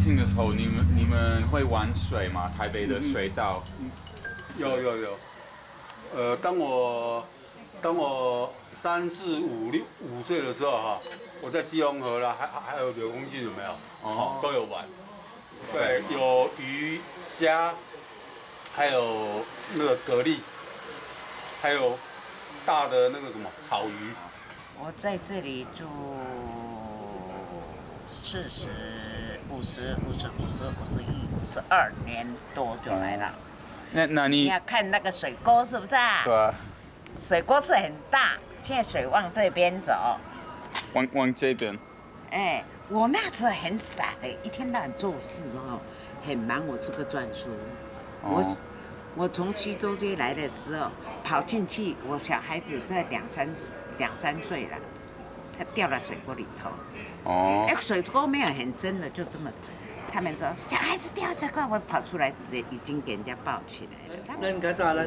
年轻的时候，你们你们会玩水吗？台北的水道？有有有。呃，当我当我三四五六五岁的时候哈，我在基隆河啦，还还有柳公郡有没有？哦，都有玩。对，有鱼虾，还有那个蛤蜊，还有大的那个什么草鱼。我在这里住四十五十五十五十五十一五十二年多就来了。那那你要看那个水沟是不是啊？对啊。水沟是很大，现在水往这边走。往往这边。哎，我那时候很傻的，一天到晚做事哦，很忙。我是个转书。我我从徐州街来的时候，跑进去，我小孩子在两三。两三岁了，他掉到水沟里头。哦。哎，水沟没有很深的，就这么。他们说小孩子掉水沟，我跑出来，已经给人家抱起来了。那你看咋了？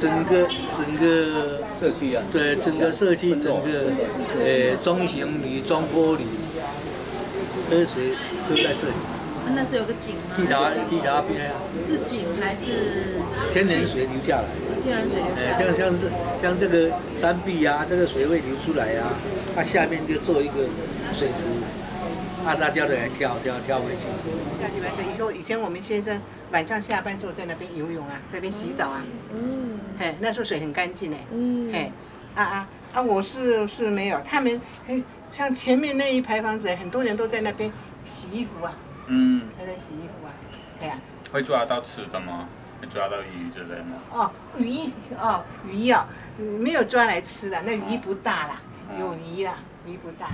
整个整个社区啊，对，整个社区，整个呃中型铝、中玻璃，喝水都在这里。那是有个井吗？替达替达边啊。是井还是？天然水流下来。天然水流下来。像像是像这个山壁啊，这个水位流出来啊，它下面就做一个水池，啊，大家都来跳跳跳回去。下去玩水，以前以前我们先生晚上下班之后在那边游泳啊，那边洗澡啊。嗯。嘿，那时候水很干净哎。嗯。嘿，啊啊啊！我是是没有，他们嘿，像前面那一排房子，很多人都在那边洗衣服啊。嗯，还在洗衣服啊，对呀。会抓到吃的吗？会抓到鱼之类吗？哦，鱼哦，鱼哦，没有抓来吃的，那鱼不大啦，有泥的，泥不大。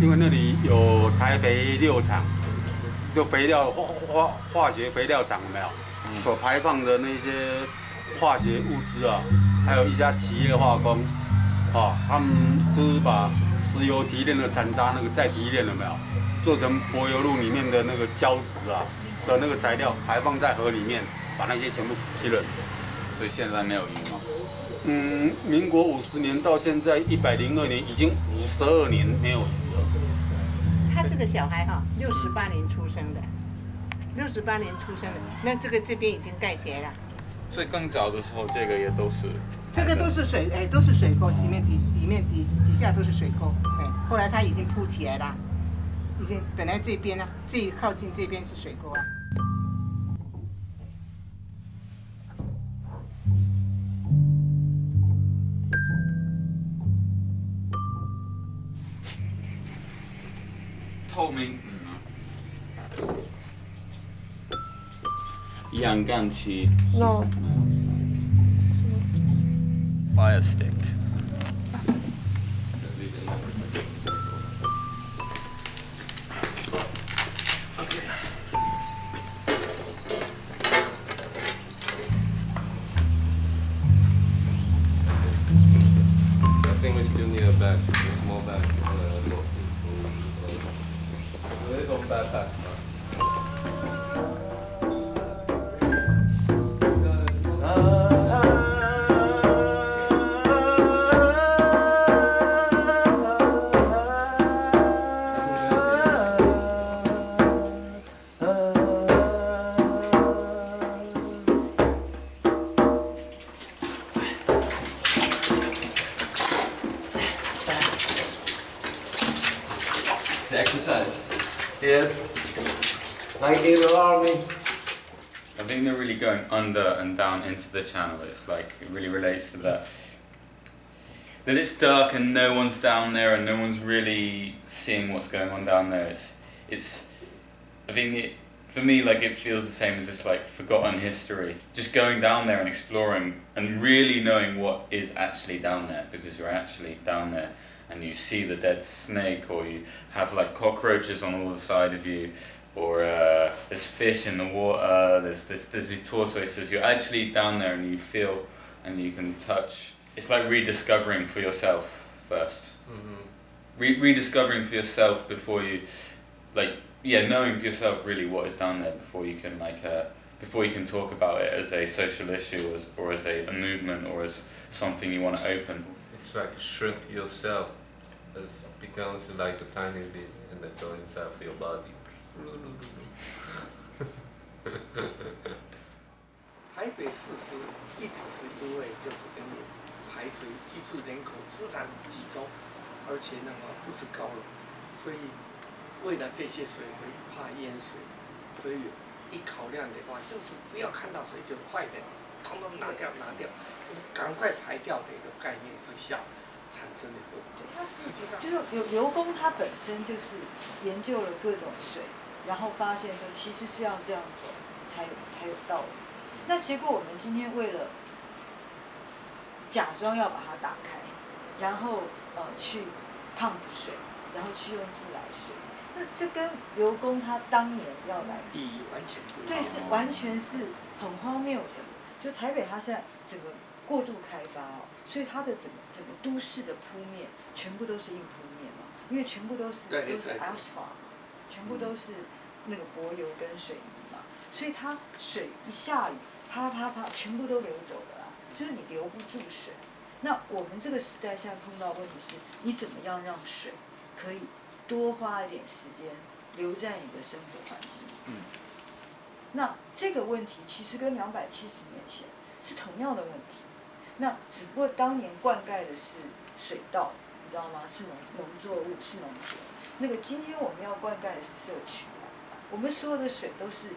因为那里有台肥六厂，就肥料化化化学肥料厂有没有？所排放的那些化学物质啊，还有一家企业化工，啊，他们就是把石油提炼的残渣那个再提炼了没有？做成柏油路里面的那个胶质啊的那个材料排放在河里面，把那些全部提了。所以现在没有鱼吗？嗯，民国五十年到现在一百零二年，已经五十二年没有。个小孩哈，六十八年出生的，六十八年出生的，那这个这边已经盖起来了。所以更早的时候，这个也都是。这个都是水，哎，都是水沟，里面底里面底底下都是水沟，哎，后来它已经铺起来了，已经本来这边呢，最靠近这边是水沟啊。told me. Yanganchi. No. Fire stick. I think they're really going under and down into the channel. It's like it really relates to that. That it's dark and no one's down there and no one's really seeing what's going on down there. It's, it's I think it, for me, like it feels the same as this like forgotten history. Just going down there and exploring and really knowing what is actually down there because you're actually down there and you see the dead snake or you have like cockroaches on all the side of you or uh, there's fish in the water, there's, there's, there's these tortoises. You're actually down there and you feel and you can touch. It's like rediscovering for yourself 1st Re- rediscovering for yourself before you, like, yeah, knowing for yourself really what is down there before you can, like, uh, before you can talk about it as a social issue or as, or as a, a movement or as something you want to open. It's like shrink yourself. It becomes like a tiny bit and then go inside of your body. 台北市是一直是因为就是等于排水居住人口非常集中，而且那么不是高楼，所以为了这些水会怕淹水，所以一考量的话，就是只要看到水就坏人，统统拿掉拿掉，赶快排掉的一种概念之下产生的后果。它实际上就是刘刘工，他本身就是研究了各种水，然后发现说其实是要这样走才有才有道理。那结果我们今天为了假装要把它打开，然后呃去 pump 水，然后去用自来水，那这跟刘工他当年要来意义完全不一对，是完全是很荒谬的。就台北，它现在整个过度开发哦，所以它的整个整个都市的铺面全部都是硬铺面嘛，因为全部都是对都是 asphalt，全部都是那个柏油跟水泥嘛，所以它水一下雨，啪啪啪，全部都流走了啊，就是你留不住水。那我们这个时代现在碰到的问题是，你怎么样让水可以多花一点时间留在你的生活环境里？嗯那这个问题其实跟两百七十年前是同样的问题，那只不过当年灌溉的是水稻，你知道吗？是农农作物，是农田。那个今天我们要灌溉的是社区，我们所有的水都是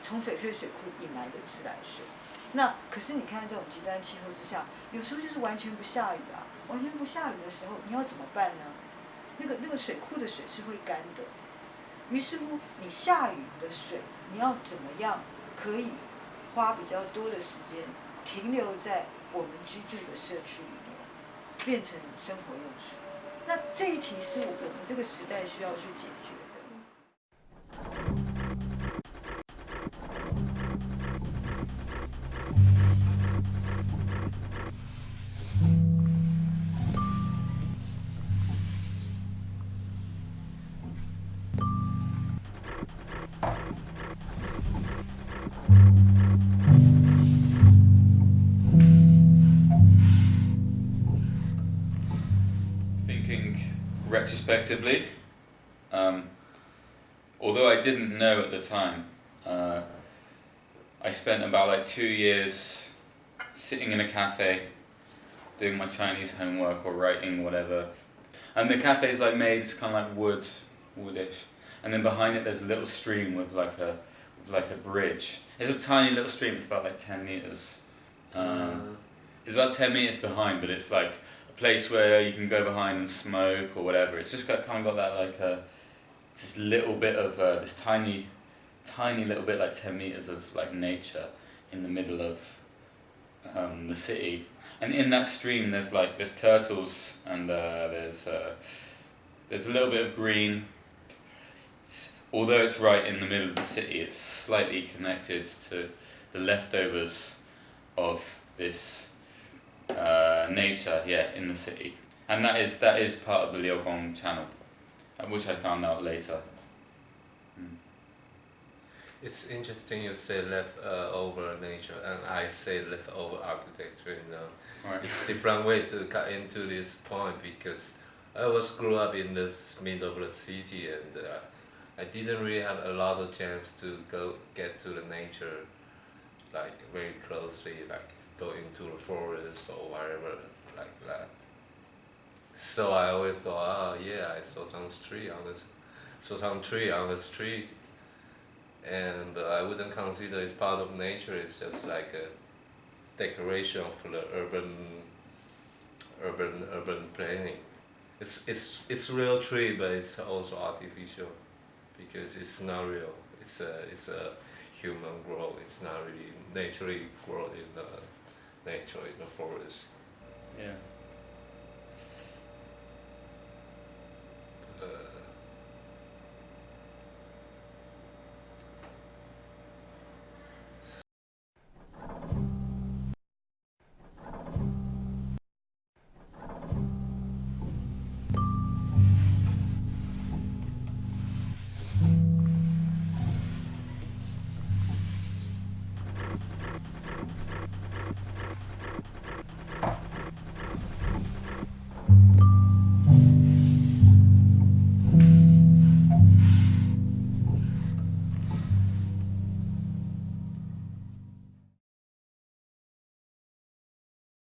从翡翠水库引来的自来水。那可是你看这种极端气候之下，有时候就是完全不下雨啊，完全不下雨的时候，你要怎么办呢？那个那个水库的水是会干的，于是乎你下雨的水，你要怎么样可以花比较多的时间停留在我们居住的社区里面，变成生活用水？那这一题是我们这个时代需要去解决 retrospectively, um, although I didn't know at the time, uh, I spent about like two years sitting in a cafe doing my Chinese homework or writing whatever. And the cafe's like made, it's kind of like wood, woodish. And then behind it there's a little stream with like a with like a bridge. It's a tiny little stream, it's about like 10 meters. Um, it's about 10 meters behind, but it's like place where you can go behind and smoke or whatever. It's just got kind of got that like a this little bit of uh, this tiny, tiny little bit like ten meters of like nature in the middle of um, the city, and in that stream there's like there's turtles and uh, there's uh, there's a little bit of green. It's, although it's right in the middle of the city, it's slightly connected to the leftovers of this uh, nature, yeah, in the city, and that is that is part of the Liaohong Channel, uh, which I found out later. Mm. It's interesting you say leftover nature, and I say leftover architecture. You know, Right. it's different way to cut into this point because I was grew up in this middle of the city, and uh, I didn't really have a lot of chance to go get to the nature, like very closely, like go into the forest or whatever like that. So I always thought, oh yeah, I saw some tree on this, saw some tree on the street, and uh, I wouldn't consider it's part of nature. It's just like a decoration for the urban, urban, urban planning. It's it's it's real tree, but it's also artificial, because it's not real. It's a it's a human growth. It's not really naturally grown in the they actually before us. Yeah.